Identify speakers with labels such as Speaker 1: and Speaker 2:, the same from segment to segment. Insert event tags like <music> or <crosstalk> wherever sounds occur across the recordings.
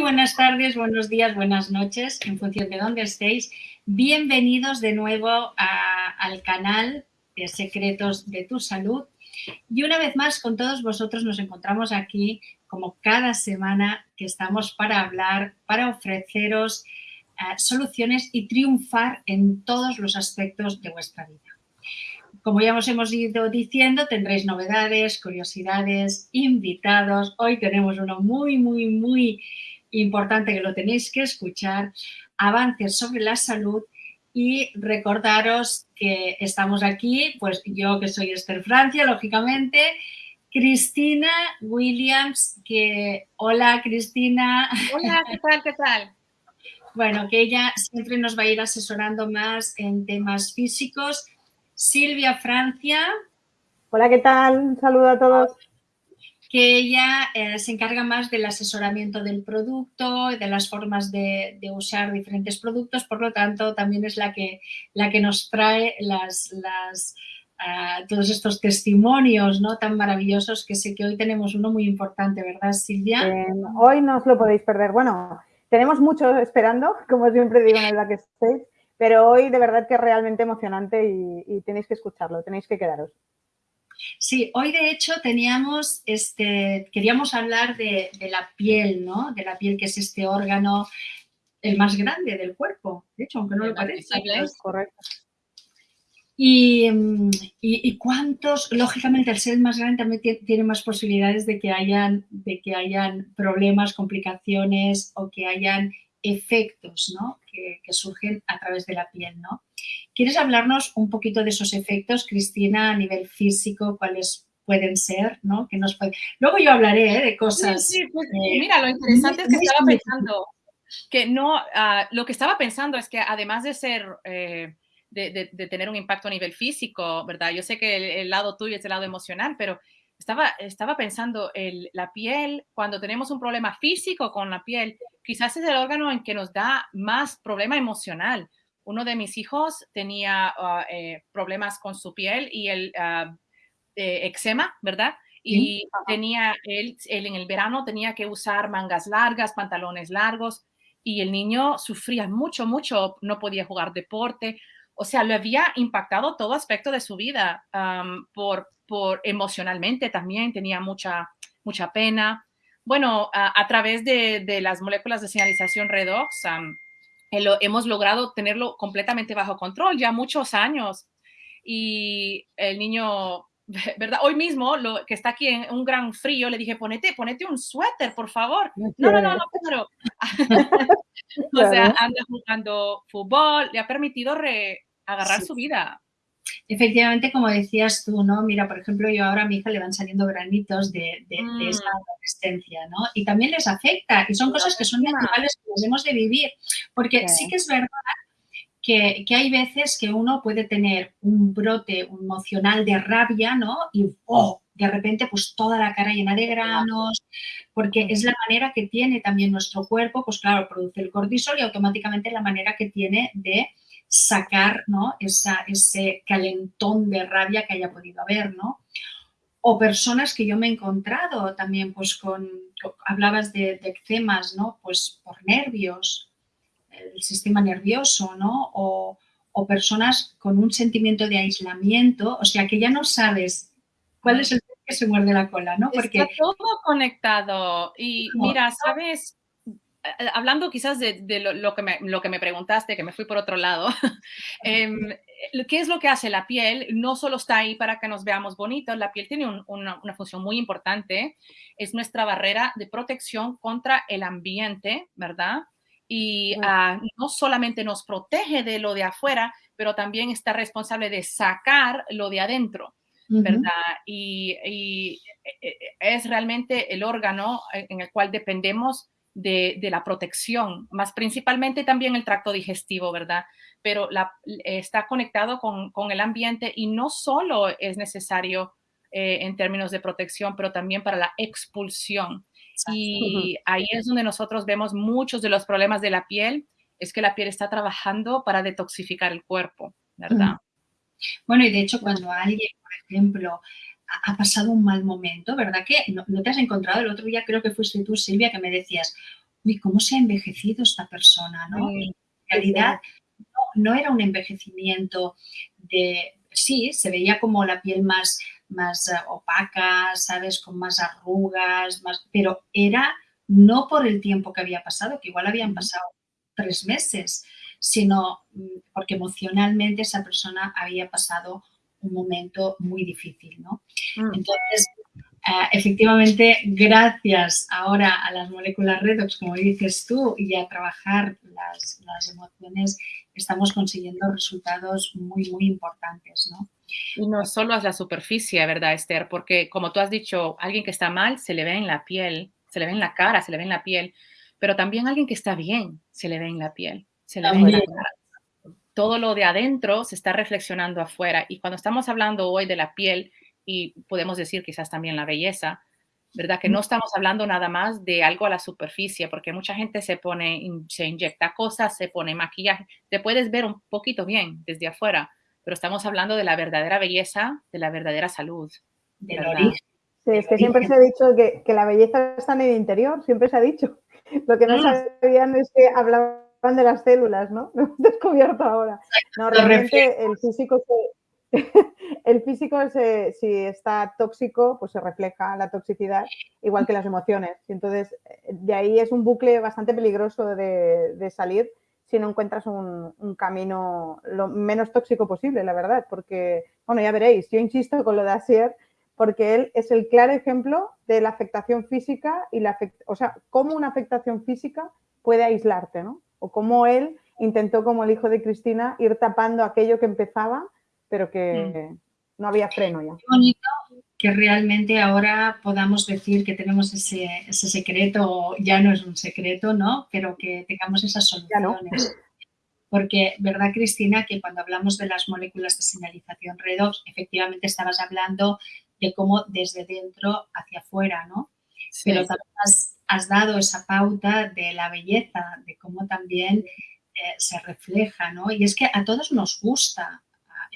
Speaker 1: Buenas tardes, buenos días, buenas noches, en función de dónde estéis. Bienvenidos de nuevo al canal de Secretos de tu Salud. Y una vez más, con todos vosotros nos encontramos aquí, como cada semana, que estamos para hablar, para ofreceros eh, soluciones y triunfar en todos los aspectos de vuestra vida. Como ya os hemos ido diciendo, tendréis novedades, curiosidades, invitados. Hoy tenemos uno muy, muy, muy importante que lo tenéis que escuchar. Avances sobre la salud y recordaros que estamos aquí, pues yo que soy Esther Francia, lógicamente, Cristina Williams, que hola Cristina.
Speaker 2: Hola, ¿qué tal? ¿Qué tal?
Speaker 1: Bueno, que ella siempre nos va a ir asesorando más en temas físicos Silvia Francia.
Speaker 3: Hola, ¿qué tal? Un saludo a todos.
Speaker 1: Que ella eh, se encarga más del asesoramiento del producto, de las formas de, usar diferentes productos, por lo tanto, también es la que, la que nos trae ah, todos estos testimonios ¿no? tan maravillosos que sé que hoy tenemos uno muy importante, ¿verdad, Silvia?
Speaker 3: hoy no os lo podéis perder. Bueno, tenemos mucho esperando, <laughs> como siempre digo en el backstage, pero hoy de verdad que es realmente emocionante y, tenéis que escucharlo, tenéis que quedaros.
Speaker 1: Sí, hoy de hecho teníamos, este, queríamos hablar de, la piel, ¿no? De la piel que es este órgano el más grande del cuerpo, de hecho, aunque no lo parezca. Es correcto. Y, y, cuántos, lógicamente, al ser el más grande también tiene más posibilidades de que hayan, de que hayan problemas, complicaciones o que hayan efectos ¿no? que, surgen a través de la piel. ¿no? ¿Quieres hablarnos un poquito de esos efectos, Cristina, a nivel físico? ¿Cuáles pueden ser? ¿no? Que nos Luego yo hablaré ¿eh? de cosas.
Speaker 2: Sí, pues, mira, lo interesante es que estaba pensando que no, ah, lo que estaba pensando es que además de ser... Eh, de, tener un impacto a nivel físico, ¿verdad? Yo sé que el lado tuyo es el lado emocional, pero estaba, estaba pensando, el, la piel, cuando tenemos un problema físico con la piel, quizás es el órgano en que nos da más problema emocional. Uno de mis hijos tenía ah, eh, problemas con su piel y el uh, eczema, ¿verdad? Y tenía, él, él en el verano tenía que usar mangas largas, pantalones largos, y el niño sufría mucho, mucho, no podía jugar deporte. O sea, le había impactado todo aspecto de su vida por, por emocionalmente también, tenía mucha, mucha pena. Bueno, a, través de, las moléculas de señalización redox, eh, lo, hemos logrado tenerlo completamente bajo control ya muchos años. Y el niño, <laughs> ¿verdad? Hoy mismo, lo que está aquí en un gran frío, le dije, ponete, ponete un suéter, por favor. No, no, no, no, pero... <laughs> <laughs> o sea, anda jugando fútbol, le ha permitido agarrar su vida.
Speaker 1: Efectivamente, como decías tú, ¿no? Mira, por ejemplo, yo ahora a mi hija le van saliendo granitos de, de, esa mm. adolescencia, ¿no? Y también les afecta y son cosas que son naturales que las hemos de vivir, porque sí, que es verdad que, que, hay veces que uno puede tener un brote emocional de rabia, ¿no? Y, oh, de repente, pues toda la cara llena de granos, porque es la manera que tiene también nuestro cuerpo, pues claro, produce el cortisol y automáticamente la manera que tiene de sacar ¿no? ese calentón de rabia que haya podido haber, ¿no? O personas que yo me he encontrado también, pues con, hablabas de, eczemas, ¿no? Pues por nervios, el sistema nervioso, ¿no? O, personas con un sentimiento de aislamiento, o sea, que ya no sabes cuál es el que se muerde la cola, ¿no?
Speaker 2: Porque Está todo conectado y mira, ¿sabes? Eh, hablando quizás de, lo, que me, lo, que me, preguntaste, que me fui por otro lado, <laughs> em, ¿qué es lo que hace la piel? No solo está ahí para que nos veamos bonitos, la piel tiene una, función muy importante, es nuestra barrera de protección contra el ambiente, ¿verdad? Y ah, no solamente nos protege de lo de afuera, pero también está responsable de sacar lo de adentro. ¿verdad? y, y, eh, eh, es realmente el órgano en el cual dependemos de, la protección, más principalmente también el tracto digestivo, ¿verdad? Pero la, está conectado con, el ambiente y no solo es necesario eh, en términos de protección, pero también para la expulsión. Y ahí es donde nosotros vemos muchos de los problemas de la piel, es que la piel está trabajando para detoxificar el cuerpo, ¿verdad?
Speaker 1: Bueno, y de hecho cuando alguien, por ejemplo, ha pasado un mal momento, ¿verdad? Que no, te has encontrado, el otro día creo que fuiste tú, Silvia, que me decías, uy, ¿cómo se ha envejecido esta persona, no? en realidad no, era un envejecimiento de, sí, se veía como la piel más, más eh, opaca, ¿sabes? Con más arrugas, más, pero era no por el tiempo que había pasado, que igual habían pasado tres meses, sino mm, porque emocionalmente esa persona había pasado un momento muy difícil, ¿no? Mm. Entonces, eh, efectivamente, gracias ahora a las moléculas redox, como dices tú, y a trabajar las, emociones, estamos consiguiendo resultados muy, muy importantes, ¿no?
Speaker 2: Y no solo es la superficie, ¿verdad, Esther? Porque como tú has dicho, alguien que está mal se le ve en la piel, se le ve en la cara, se le ve en la piel, pero también alguien que está bien se le ve en la piel, se le ve en la cara todo lo de adentro se está reflexionando afuera. Y cuando estamos hablando hoy de la piel, y podemos decir quizás también la belleza, ¿verdad? Que no estamos hablando nada más de algo a la superficie, porque mucha gente se pone, se inyecta cosas, se pone maquillaje, te puedes ver un poquito bien desde afuera, pero estamos hablando de la verdadera belleza, de la verdadera salud.
Speaker 3: de. Sí, es que siempre se ha dicho que, que, la belleza está en el interior, siempre se ha dicho. Lo que no mm. sabían es que hablaba de las células, ¿no? <laughs> Lo hemos descubierto ahora. No, realmente el físico <laughs> el físico si está tóxico, pues se refleja la toxicidad, igual que las emociones. Y entonces, de ahí es un bucle bastante peligroso de, salir si no encuentras un, camino lo menos tóxico posible, la verdad, porque, bueno, ya veréis, yo insisto con lo de Asier, porque él es el claro ejemplo de la afectación física y la, o sea, cómo una afectación física puede aislarte, ¿no? O cómo él intentó, como el hijo de Cristina, ir tapando aquello que empezaba, pero que mm. no había freno ya.
Speaker 1: Qué bonito que realmente ahora podamos decir que tenemos ese, secreto, ya no es un secreto, ¿no? Pero que tengamos esas soluciones. Porque, ¿verdad, Cristina? Que cuando hablamos de las moléculas de señalización redox, efectivamente estabas hablando de cómo desde dentro hacia afuera, ¿no? Pero también has dado esa pauta de la belleza, de cómo también eh, se refleja, ¿no? Y es que a todos nos gusta.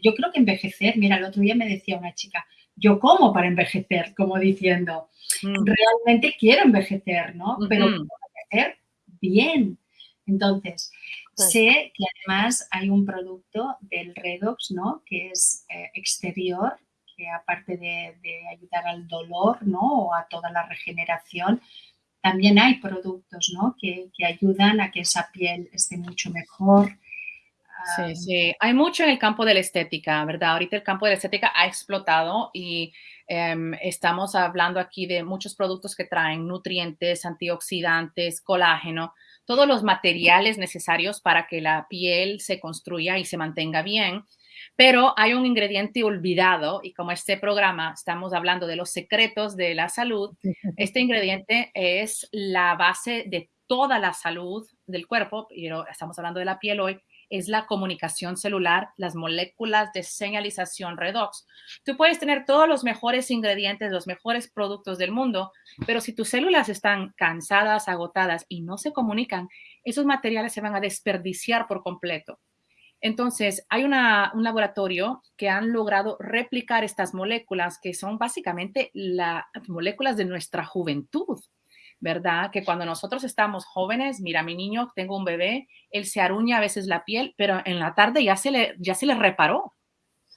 Speaker 1: Yo creo que envejecer, mira, el otro día me decía una chica, yo como para envejecer, como diciendo, mm. realmente quiero envejecer, ¿no? Pero envejecer bien. Entonces, pues sé que además hay un producto del Redox, ¿no? Que es eh, exterior, que aparte de, de, ayudar al dolor, ¿no? O a toda la regeneración, también hay productos ¿no? que, ayudan a que esa piel esté mucho mejor.
Speaker 2: Sí, sí, hay mucho en el campo de la estética, ¿verdad? Ahorita el campo de la estética ha explotado y em, estamos hablando aquí de muchos productos que traen nutrientes, antioxidantes, colágeno, todos los materiales necesarios para que la piel se construya y se mantenga bien pero hay un ingrediente olvidado y como este programa estamos hablando de los secretos de la salud, <laughs> este ingrediente es la base de toda la salud del cuerpo, pero estamos hablando de la piel hoy, es la comunicación celular, las moléculas de señalización redox. Tú puedes tener todos los mejores ingredientes, los mejores productos del mundo, pero si tus células están cansadas, agotadas y no se comunican, esos materiales se van a desperdiciar por completo. Entonces, hay un laboratorio que han logrado replicar estas moléculas que son básicamente las moléculas de nuestra juventud, ¿verdad? Que cuando nosotros estamos jóvenes, mira, mi niño, tengo un bebé, él se aruña a veces la piel, pero en la tarde ya se le, ya se le reparó.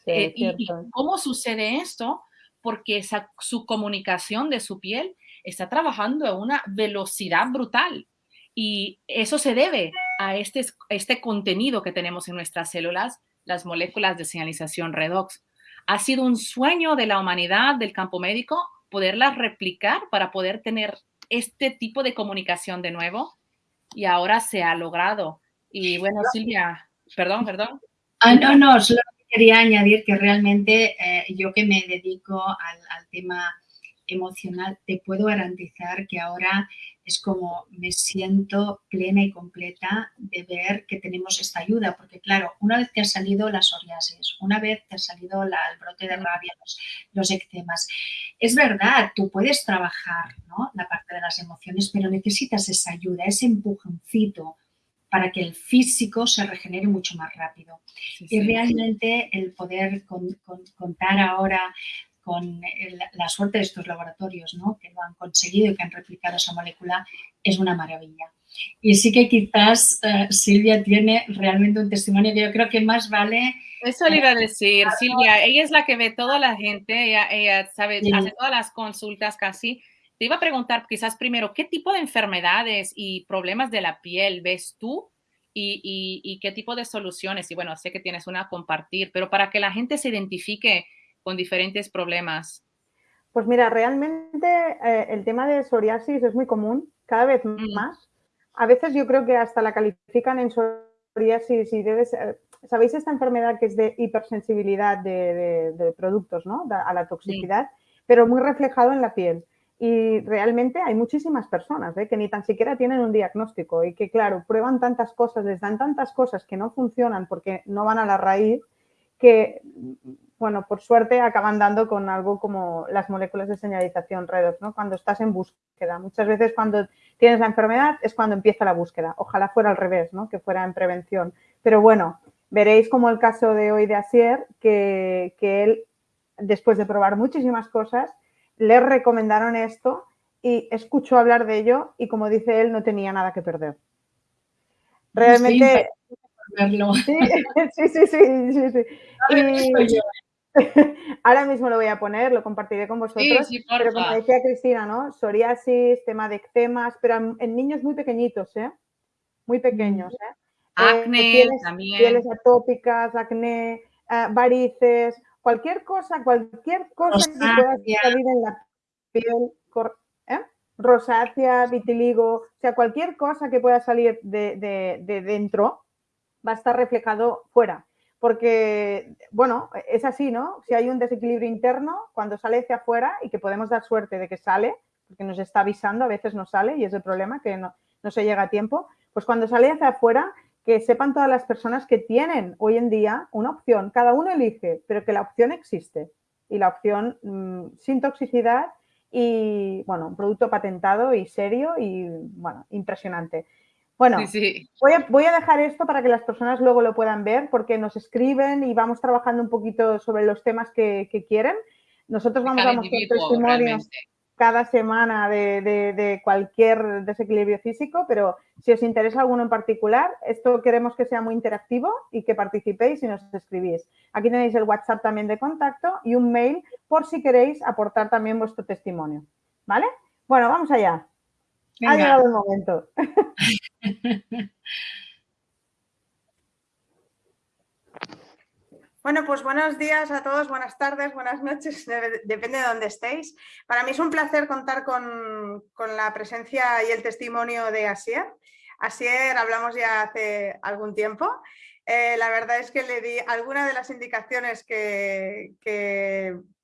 Speaker 2: Eh, y, cómo sucede esto? Porque su comunicación de su piel está trabajando a una velocidad brutal. Y eso se debe a este, este contenido que tenemos en nuestras células, las moléculas de señalización redox. Ha sido un sueño de la humanidad, del campo médico, poderlas replicar para poder tener este tipo de comunicación de nuevo y ahora se ha logrado. Y bueno, Silvia, perdón, perdón.
Speaker 1: Ah, no, no, solo quería añadir que realmente eh, yo que me dedico al, al tema emocional, te puedo garantizar que ahora es como me siento plena y completa de ver que tenemos esta ayuda, porque claro, una vez que ha salido la psoriasis, una vez que ha salido el brote de rabia, los, los eczemas, es verdad, tú puedes trabajar ¿no? la parte de las emociones, pero necesitas esa ayuda, ese empujoncito para que el físico se regenere mucho más rápido. Y realmente el poder contar ahora con la suerte de estos laboratorios, ¿no? que lo han conseguido y que han replicado esa molécula, es una maravilla. Y sí que quizás eh, Silvia tiene realmente un testimonio que yo creo que más vale...
Speaker 2: Eso le iba a decir, Silvia, ella es la que ve toda la gente, ella, sabe, hace todas las consultas casi. Te iba a preguntar quizás primero, ¿qué tipo de enfermedades y problemas de la piel ves tú y, y, qué tipo de soluciones? Y bueno, sé que tienes una a compartir, pero para que la gente se identifique con diferentes problemas.
Speaker 3: Pues mira, realmente eh, el tema de psoriasis es muy común, cada vez mm. más. A veces yo creo que hasta la califican en psoriasis y debes... ¿Sabéis esta enfermedad que es de hipersensibilidad de, productos, ¿no? A la toxicidad, pero muy reflejado en la piel. Y realmente hay muchísimas personas ¿eh? que ni tan siquiera tienen un diagnóstico y que, claro, prueban tantas cosas, les dan tantas cosas que no funcionan porque no van a la raíz, que, bueno, por suerte acaban dando con algo como las moléculas de señalización redox, ¿no? Cuando estás en búsqueda. Muchas veces cuando tienes la enfermedad es cuando empieza la búsqueda. Ojalá fuera al revés, ¿no? Que fuera en prevención. Pero bueno, veréis como el caso de hoy de Asier, que, que él, después de probar muchísimas cosas, le recomendaron esto y escuchó hablar de ello y como dice él, no tenía nada que perder. Realmente... <laughs> Sí, sí, sí, sí, sí, <laughs> <laughs> ahora mismo lo voy a poner, lo compartiré con vosotros. pero como decía Cristina, ¿no? Psoriasis, tema de eczemas, pero en, niños muy pequeñitos, ¿eh? Muy pequeños, ¿eh?
Speaker 2: Acné eh, también.
Speaker 3: Pieles atópicas, acné, eh, varices, cualquier cosa, cualquier cosa que pueda salir en la piel, ¿eh? rosácea, vitiligo, o sea, cualquier cosa que pueda salir de, dentro va a estar reflejado fuera. Porque, bueno, es así, ¿no? Si hay un desequilibrio interno, cuando sale hacia afuera y que podemos dar suerte de que sale, porque nos está avisando, a veces no sale y es el problema, que no, se llega a tiempo, pues cuando sale hacia afuera que sepan todas las personas que tienen hoy en día una opción. Cada uno elige, pero que la opción existe. Y la opción mm, sin toxicidad y, bueno, un producto patentado y serio y, bueno, impresionante. Bueno, Voy, a, voy, a, dejar esto para que las personas luego lo puedan ver porque nos escriben y vamos trabajando un poquito sobre los temas que, quieren. Nosotros vamos a mostrar testimonios cada semana de, cualquier desequilibrio físico, pero si os interesa alguno en particular, esto queremos que sea muy interactivo y que participéis y nos escribís. Aquí tenéis el WhatsApp también de contacto y un mail por si queréis aportar también vuestro testimonio. ¿Vale? Bueno, vamos allá. Ha llegado el momento. <laughs> Bueno, pues buenos días a todos, buenas tardes, buenas noches, depende de dónde estéis. Para mí es un placer contar con, la presencia y el testimonio de Asier. Asier hablamos ya hace algún tiempo. Eh, la verdad es que le di algunas de las indicaciones que,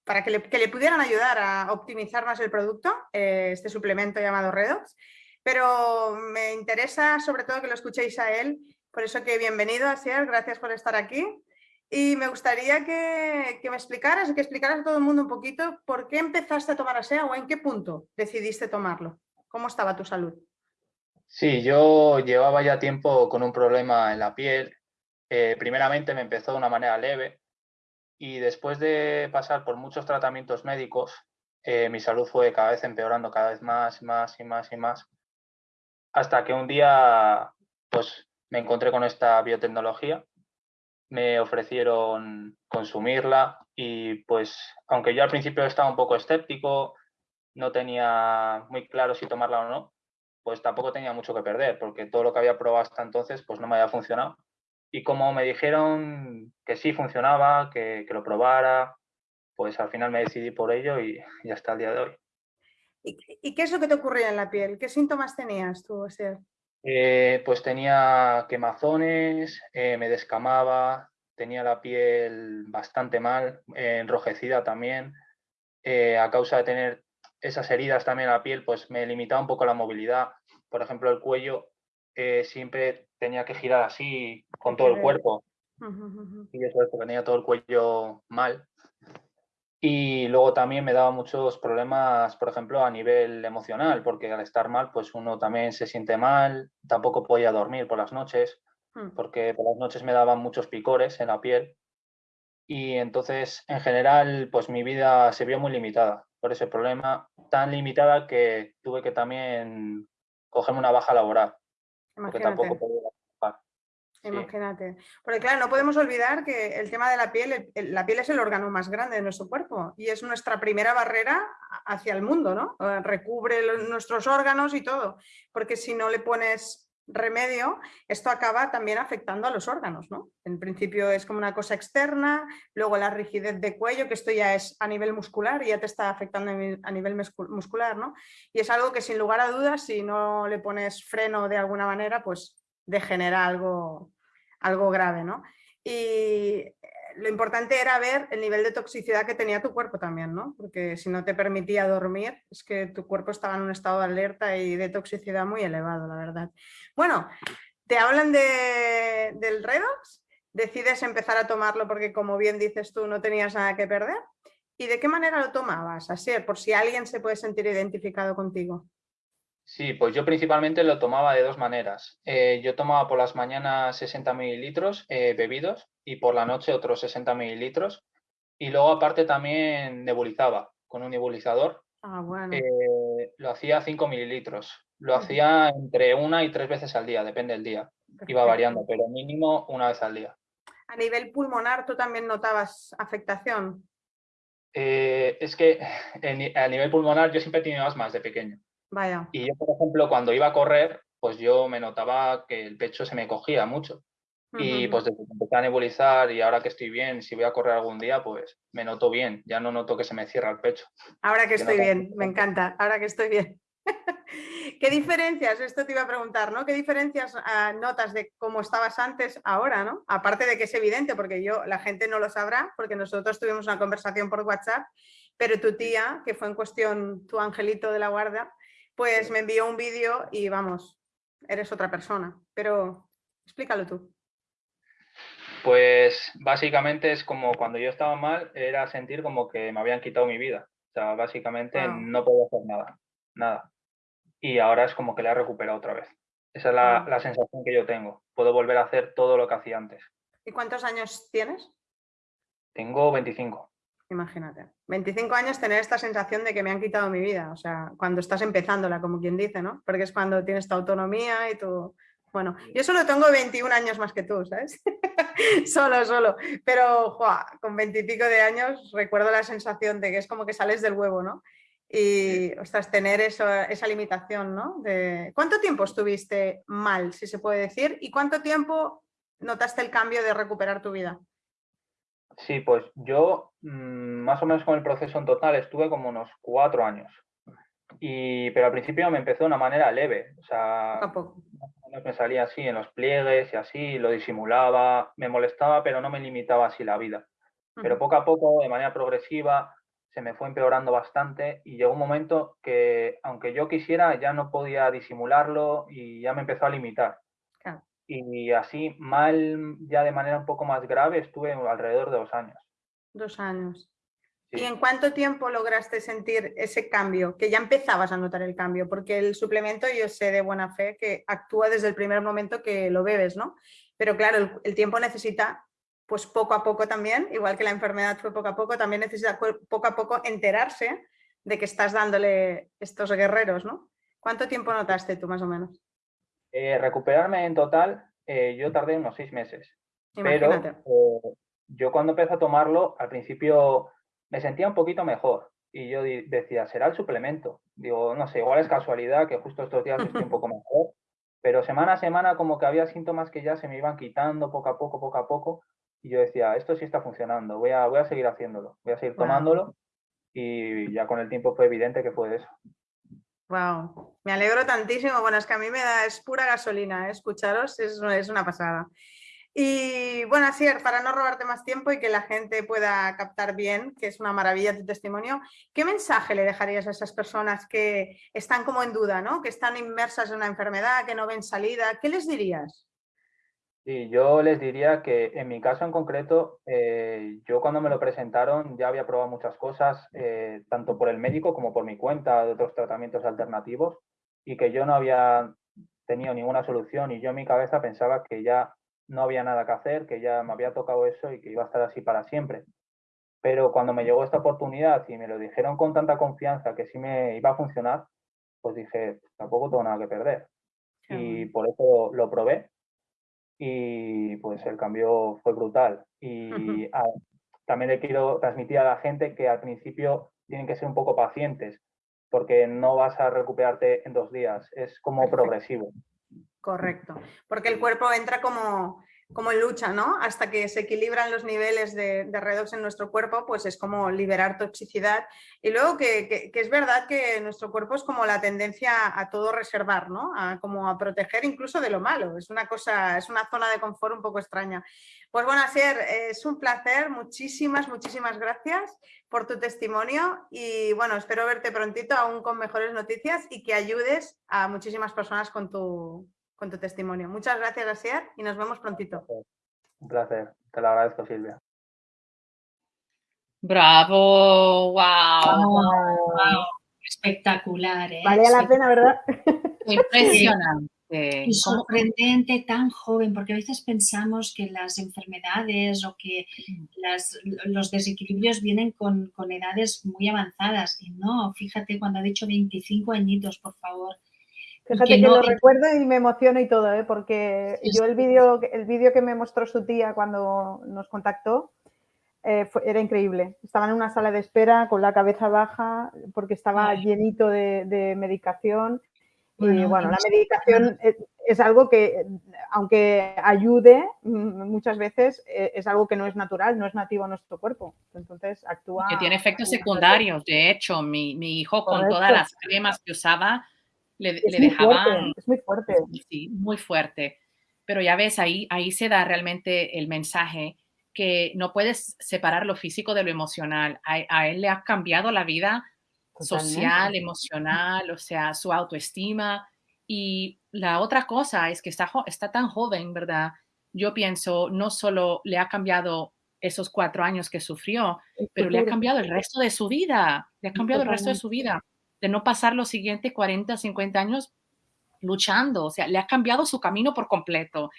Speaker 3: para que le, pudieran ayudar a optimizar más el producto, eh, este suplemento llamado Redox. Pero me interesa sobre todo que lo escuchéis a él, por eso que bienvenido Asier, gracias por estar aquí. Y me gustaría que, me explicaras, que explicaras a todo el mundo un poquito por qué empezaste a tomar ASEA o en qué punto decidiste tomarlo. ¿Cómo estaba tu salud?
Speaker 4: Sí, yo llevaba ya tiempo con un problema en la piel. Eh, primeramente me empezó de una manera leve y después de pasar por muchos tratamientos médicos, eh, mi salud fue cada vez empeorando, cada vez más, más y más y más, hasta que un día pues, me encontré con esta biotecnología me ofrecieron consumirla y pues aunque yo al principio estaba un poco escéptico, no tenía muy claro si tomarla o no, pues tampoco tenía mucho que perder porque todo lo que había probado hasta entonces pues no me había funcionado. Y como me dijeron que sí funcionaba, que, lo probara, pues al final me decidí por ello y <laughs> ya está el día de hoy.
Speaker 3: ¿Y, qué es lo que te ocurría en la piel? ¿Qué síntomas tenías tú, o
Speaker 4: eh, pues tenía quemazones, eh, me descamaba, tenía la piel bastante mal, eh, enrojecida también. a causa de tener esas heridas también en la piel, pues me limitaba un poco la movilidad. Por ejemplo, el cuello siempre tenía que girar así con todo el cuerpo. Y eso es porque tenía todo el cuello mal. Y luego también me daba muchos problemas, por ejemplo, a nivel emocional, porque al estar mal, pues uno también se siente mal, tampoco podía dormir por las noches, hmm. porque por las noches me daban muchos picores en la piel y entonces en general pues mi vida se vio muy limitada por ese problema, tan limitada que tuve que también cogerme una baja laboral, porque tampoco podía
Speaker 5: Imagínate. Porque claro, no podemos olvidar que el tema de la piel, la piel es el órgano más grande de nuestro cuerpo y es nuestra primera barrera hacia el mundo, ¿no? Eh, recubre nuestros órganos y todo, porque si no le pones remedio, esto acaba también afectando a los órganos, ¿no? En principio es como una cosa externa, luego la rigidez de cuello, que esto ya es a nivel muscular y ya te está afectando a nivel muscular, ¿no? Y es algo que sin lugar a dudas, si no le pones freno de alguna manera, pues degenera algo, algo grave, ¿no? Y eh, lo importante era ver el nivel de toxicidad que tenía tu cuerpo también, ¿no? Porque si no te permitía dormir, es que tu cuerpo estaba en un estado de alerta y de toxicidad muy elevado, la verdad. Bueno, te hablan de, del redox, decides empezar a tomarlo porque como bien dices tú, no tenías nada que perder. ¿Y de qué manera lo tomabas? Así, por si alguien se puede sentir identificado contigo.
Speaker 4: Sí, pues yo principalmente lo tomaba de dos maneras. Eh, yo tomaba por las mañanas 60 mililitros eh, bebidos y por la noche otros 60 mililitros. Y luego aparte también nebulizaba con un nebulizador.
Speaker 5: Ah, bueno.
Speaker 4: Eh, lo hacía 5 mililitros. Lo hacía entre una y tres veces al día, depende del día. Iba variando, pero mínimo una vez al día.
Speaker 5: A nivel pulmonar, ¿tú también notabas afectación?
Speaker 4: es que <sighs> a nivel pulmonar yo siempre he tenido asmas de pequeño.
Speaker 5: Vaya.
Speaker 4: Y yo, por ejemplo, cuando iba a correr, pues yo me notaba que el pecho se me cogía mucho. Y pues desde que empecé a nebulizar y ahora que estoy bien, si voy a correr algún día, pues me noto bien, ya no noto que se me cierra el pecho.
Speaker 5: Ahora que estoy bien, me encanta, ahora que estoy bien. <laughs> ¿Qué <laughs> diferencias, esto te iba a preguntar, ¿no? ¿Qué diferencias ah, notas de cómo estabas antes ahora, ¿no? Aparte de que es evidente, porque yo, la gente no lo sabrá, porque nosotros tuvimos una conversación por WhatsApp, pero tu tía, que fue en cuestión tu angelito de la guarda, pues me envió un vídeo y vamos, eres otra persona. Pero explícalo tú.
Speaker 4: Pues básicamente es como cuando yo estaba mal, era sentir como que me habían quitado mi vida. O sea, básicamente no podía hacer nada, nada. Y ahora es como que la he recuperado otra vez. Esa es la, la sensación que yo tengo. Puedo volver a hacer todo lo que hacía antes.
Speaker 5: ¿Y cuántos años tienes?
Speaker 4: Tengo 25.
Speaker 5: Imagínate. 25 años tener esta sensación de que me han quitado mi vida, o sea, cuando estás empezándola, como quien dice, ¿no? Porque es cuando tienes tu autonomía y tu... Bueno, yo solo tengo 21 años más que tú, ¿sabes? <laughs> solo, solo. Pero, con 20 y pico de años recuerdo la sensación de que es como que sales del huevo, ¿no? Y, ostras, tener eso, esa limitación, ¿no? De... ¿Cuánto tiempo estuviste mal, si se puede decir? ¿Y cuánto tiempo notaste el cambio de recuperar tu vida?
Speaker 4: Sí, pues yo mm, más o menos con el proceso en total estuve como unos cuatro años. Y, pero al principio me empezó de una manera leve, o sea, me salía así en los pliegues y así, lo disimulaba, me molestaba, pero no me limitaba así la vida. Pero poco a poco, de manera progresiva, se me fue empeorando bastante y llegó un momento que, aunque yo quisiera, ya no podía disimularlo y ya me empezó a limitar y así mal, ya de manera un poco más grave, estuve alrededor de dos años.
Speaker 5: Dos años. ¿Y en cuánto tiempo lograste sentir ese cambio? Que ya empezabas a notar el cambio, porque el suplemento yo sé de buena fe que actúa desde el primer momento que lo bebes, ¿no? Pero claro, el, tiempo necesita, pues poco a poco también, igual que la enfermedad fue poco a poco, también necesita poco a poco enterarse de que estás dándole estos guerreros, ¿no? ¿Cuánto tiempo notaste tú más o menos?
Speaker 4: Eh, recuperarme en total, eh, yo tardé unos seis meses. Pero eh, yo cuando empecé a tomarlo, al principio me sentía un poquito mejor. Y yo decía, ¿será el suplemento? Digo, no sé, igual es casualidad que justo estos días estoy un <laughs> poco mejor. Pero semana a semana como que había síntomas que ya se me iban quitando poco a poco, poco a poco. Y yo decía, esto sí está funcionando, voy a, voy a seguir haciéndolo, voy a seguir tomándolo. Y ya con el tiempo fue evidente que fue eso.
Speaker 5: Wow, me alegro tantísimo. Bueno, es que a mí me da, es pura gasolina, ¿eh? escucharos, es, es, una pasada. Y bueno, así para no robarte más tiempo y que la gente pueda captar bien, que es una maravilla tu testimonio, ¿qué mensaje le dejarías a esas personas que están como en duda, ¿no? que están inmersas en una enfermedad, que no ven salida? ¿Qué les dirías?
Speaker 4: Sí, yo les diría que en mi caso en concreto, eh, yo cuando me lo presentaron ya había probado muchas cosas, eh, tanto por el médico como por mi cuenta de otros tratamientos alternativos y que yo no había tenido ninguna solución y yo en mi cabeza pensaba que ya no había nada que hacer, que ya me había tocado eso y que iba a estar así para siempre. Pero cuando me llegó esta oportunidad y me lo dijeron con tanta confianza que sí me iba a funcionar, pues dije, tampoco tengo nada que perder. y por eso lo probé y pues el cambio fue brutal. Y también le quiero transmitir a la gente que al principio tienen que ser un poco pacientes porque no vas a recuperarte en dos días, es como progresivo.
Speaker 5: Correcto, porque el cuerpo entra como, como en lucha, ¿no? Hasta que se equilibran los niveles de, redox en nuestro cuerpo, pues es como liberar toxicidad. Y luego que, es verdad que nuestro cuerpo es como la tendencia a todo reservar, ¿no? A, como a proteger incluso de lo malo. Es una cosa, es una zona de confort un poco extraña. Pues bueno, Asier, es un placer. Muchísimas, muchísimas gracias por tu testimonio y bueno, espero verte prontito aún con mejores noticias y que ayudes a muchísimas personas con tu, con tu testimonio. Muchas gracias, Asier, y nos vemos prontito.
Speaker 4: Un placer, te lo agradezco, Silvia.
Speaker 2: Bravo, wow,
Speaker 1: espectacular. ¿eh?
Speaker 3: Valía la pena, ¿verdad?
Speaker 2: Impresionante. <laughs>
Speaker 1: Y sorprendente, tan joven, porque a veces pensamos que las enfermedades o que las, los desequilibrios vienen con, con, edades muy avanzadas. Y no, fíjate, cuando ha dicho 25 añitos, por favor,
Speaker 3: Fíjate que, lo recuerdo y me emociono y todo, ¿eh? porque yo el vídeo el vídeo que me mostró su tía cuando nos contactó eh, era increíble. Estaba en una sala de espera con la cabeza baja porque estaba llenito de, medicación. y bueno, la medicación es, algo que, aunque ayude mm, muchas veces, eh, es algo que no es natural, no es nativo a nuestro cuerpo. Entonces actúa...
Speaker 2: Que tiene efectos secundarios. De hecho, mi, mi hijo con todas las cremas que usaba le, le dejaban...
Speaker 3: es muy fuerte.
Speaker 2: Sí, muy fuerte. Pero ya ves, ahí, ahí se da realmente el mensaje que no puedes separar lo físico de lo emocional. A, él le ha cambiado la vida social, emocional, o sea, su autoestima. Y la otra cosa es que está, está tan joven, ¿verdad? Yo pienso, no solo le ha cambiado esos cuatro años que sufrió, pero le ha cambiado el resto de su vida, le ha cambiado el resto de su vida de no pasar los siguientes 40, 50 años luchando, o sea, le ha cambiado su camino por completo.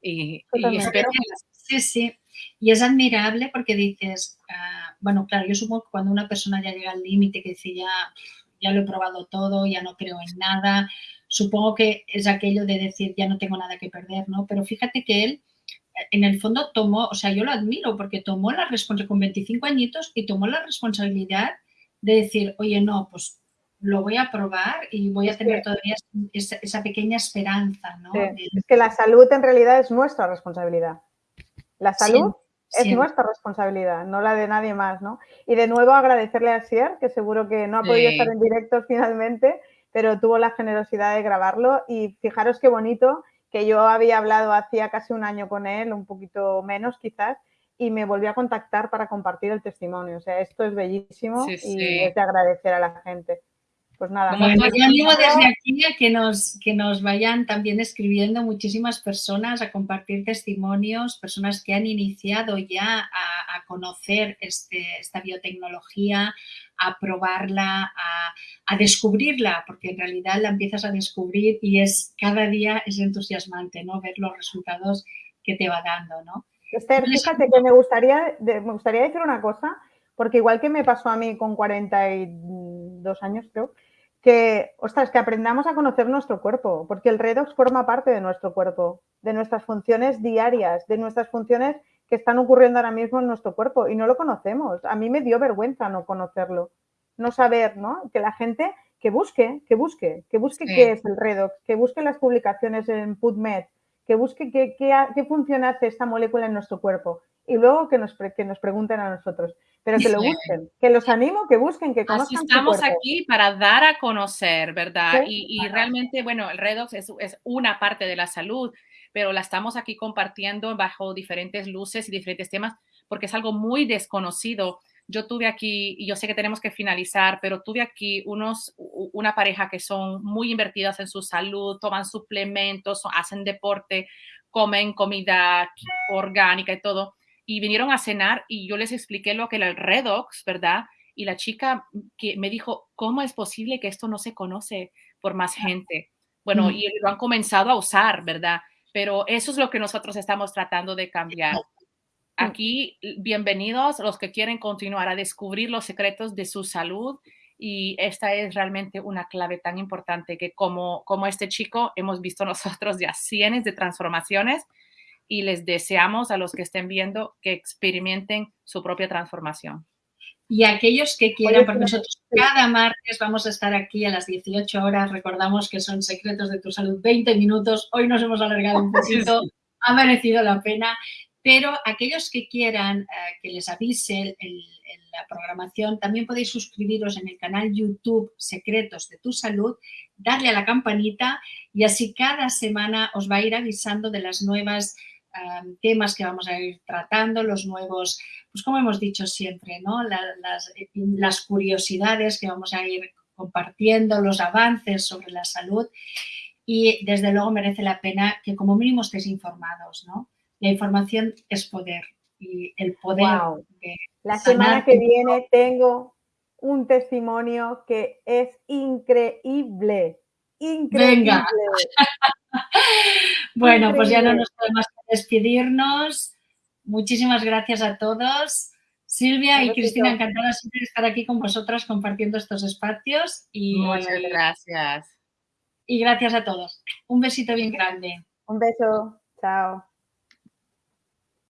Speaker 2: Y, espero que...
Speaker 1: Sí, sí, y es admirable porque dices, ah, bueno, claro, yo supongo que cuando una persona ya llega al límite, que dice, ya, ya lo he probado todo, ya no creo en nada, supongo que es aquello de decir, ya no tengo nada que perder, ¿no? Pero fíjate que él, en el fondo, tomó, o sea, yo lo admiro porque tomó la responsabilidad, con 25 añitos, y tomó la responsabilidad de decir, oye, no, pues lo voy a probar y voy a tener todavía esa, pequeña esperanza. ¿no?
Speaker 3: Es que la salud en realidad es nuestra responsabilidad. La salud es nuestra responsabilidad, no la de nadie más. ¿no? Y de nuevo agradecerle a Sier, que seguro que no ha podido estar en directo finalmente, pero tuvo la generosidad de grabarlo y fijaros qué bonito que yo había hablado hacía casi un año con él, un poquito menos quizás, y me volvió a contactar para compartir el testimonio. O sea, esto es bellísimo y es de agradecer a la gente. Pues nada.
Speaker 1: Bueno, yo animo desde aquí a que nos, que nos vayan también escribiendo muchísimas personas a compartir testimonios, personas que han iniciado ya a, conocer este, esta biotecnología, a probarla, a, descubrirla, porque en realidad la empiezas a descubrir y es cada día es entusiasmante, ¿no? Ver los resultados que te va dando, ¿no?
Speaker 3: Esther, fíjate que me gustaría, me gustaría decir una cosa, porque igual que me pasó a mí con 42 años, creo, que, ostras, que aprendamos a conocer nuestro cuerpo, porque el redox forma parte de nuestro cuerpo, de nuestras funciones diarias, de nuestras funciones que están ocurriendo ahora mismo en nuestro cuerpo y no lo conocemos. A mí me dio vergüenza no conocerlo, no saber, ¿no? Que la gente que busque, que busque, que busque qué es el redox, que busque las publicaciones en PubMed, que busque qué, qué, qué función hace esta molécula en nuestro cuerpo y luego que nos, que nos pregunten a nosotros. Pero que lo busquen, que los animo, que busquen, que conozcan
Speaker 2: Así estamos aquí para dar a conocer, ¿verdad? Y, realmente, bueno, el redox es, es, una parte de la salud, pero la estamos aquí compartiendo bajo diferentes luces y diferentes temas porque es algo muy desconocido. Yo tuve aquí, y yo sé que tenemos que finalizar, pero tuve aquí unos, una pareja que son muy invertidas en su salud, toman suplementos, hacen deporte, comen comida orgánica y todo y vinieron a cenar y yo les expliqué lo que era el redox, ¿verdad? Y la chica que me dijo, ¿cómo es posible que esto no se conoce por más gente? Bueno, y lo han comenzado a usar, ¿verdad? pero eso es lo que nosotros estamos tratando de cambiar. Aquí, bienvenidos los que quieren continuar a descubrir los secretos de su salud y esta es realmente una clave tan importante que como, como este chico hemos visto <laughs> nosotros ya cientos de transformaciones y les deseamos a los que estén viendo que experimenten su propia transformación.
Speaker 1: Y aquellos que quieran, porque nosotros cada martes vamos a estar aquí a las 18 horas, recordamos que son secretos de tu salud, 20 minutos, hoy nos hemos alargado un <laughs> poquito, ha merecido la pena, pero aquellos que quieran eh, que les avise la programación, también podéis suscribiros en el canal YouTube Secretos de tu Salud, darle a la campanita y así cada semana os va a ir avisando de las nuevas temas que vamos a ir tratando, los nuevos, pues como hemos dicho siempre, ¿no? las, las, curiosidades que vamos a ir compartiendo, los avances sobre la salud y desde luego merece la pena que como mínimo estéis informados, ¿no? La información es poder y el poder
Speaker 3: La semana que viene tengo un testimonio que es increíble. Increíble. Venga. <laughs>
Speaker 1: bueno, pues ya no nos podemos despedirnos. Muchísimas gracias a todos. Silvia y Cristina, encantada de estar aquí con vosotras compartiendo estos espacios. Y,
Speaker 2: Muchas gracias.
Speaker 1: Y gracias a todos. Un besito bien grande.
Speaker 3: Un beso. Chao.